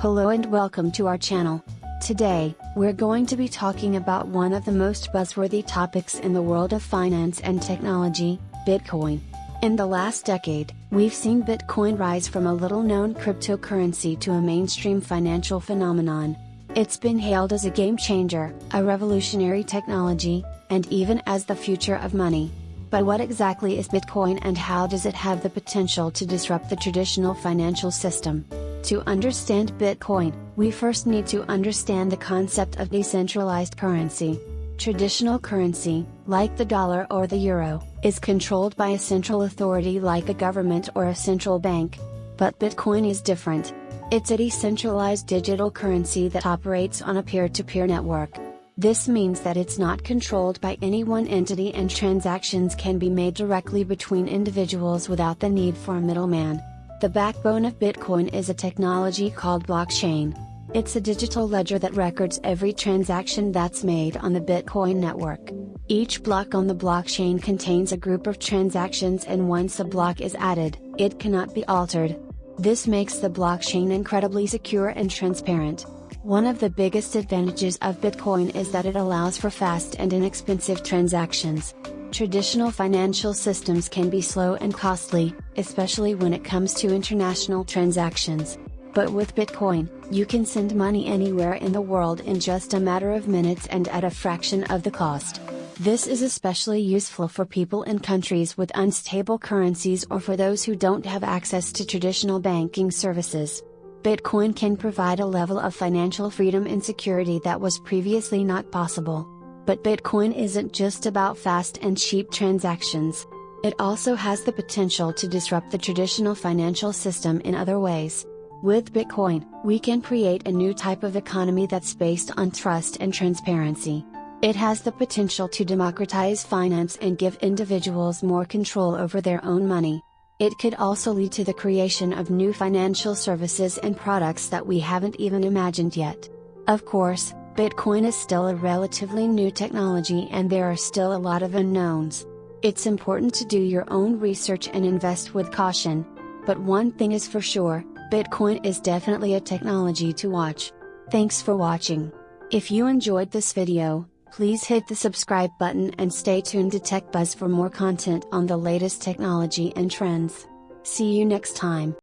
Hello and welcome to our channel. Today, we're going to be talking about one of the most buzzworthy topics in the world of finance and technology, Bitcoin. In the last decade, we've seen Bitcoin rise from a little known cryptocurrency to a mainstream financial phenomenon. It's been hailed as a game changer, a revolutionary technology, and even as the future of money. But what exactly is Bitcoin and how does it have the potential to disrupt the traditional financial system? To understand Bitcoin, we first need to understand the concept of decentralized currency. Traditional currency, like the dollar or the euro, is controlled by a central authority like a government or a central bank. But Bitcoin is different. It's a decentralized digital currency that operates on a peer to peer network. This means that it's not controlled by any one entity and transactions can be made directly between individuals without the need for a middleman. The backbone of Bitcoin is a technology called blockchain. It's a digital ledger that records every transaction that's made on the Bitcoin network. Each block on the blockchain contains a group of transactions and once a block is added, it cannot be altered. This makes the blockchain incredibly secure and transparent. One of the biggest advantages of Bitcoin is that it allows for fast and inexpensive transactions. Traditional financial systems can be slow and costly, especially when it comes to international transactions. But with Bitcoin, you can send money anywhere in the world in just a matter of minutes and at a fraction of the cost. This is especially useful for people in countries with unstable currencies or for those who don't have access to traditional banking services. Bitcoin can provide a level of financial freedom and security that was previously not possible. But Bitcoin isn't just about fast and cheap transactions. It also has the potential to disrupt the traditional financial system in other ways. With Bitcoin, we can create a new type of economy that's based on trust and transparency. It has the potential to democratize finance and give individuals more control over their own money. It could also lead to the creation of new financial services and products that we haven't even imagined yet. Of course, Bitcoin is still a relatively new technology and there are still a lot of unknowns. It's important to do your own research and invest with caution. But one thing is for sure, Bitcoin is definitely a technology to watch. Thanks for watching. If you enjoyed this video, please hit the subscribe button and stay tuned to TechBuzz for more content on the latest technology and trends. See you next time.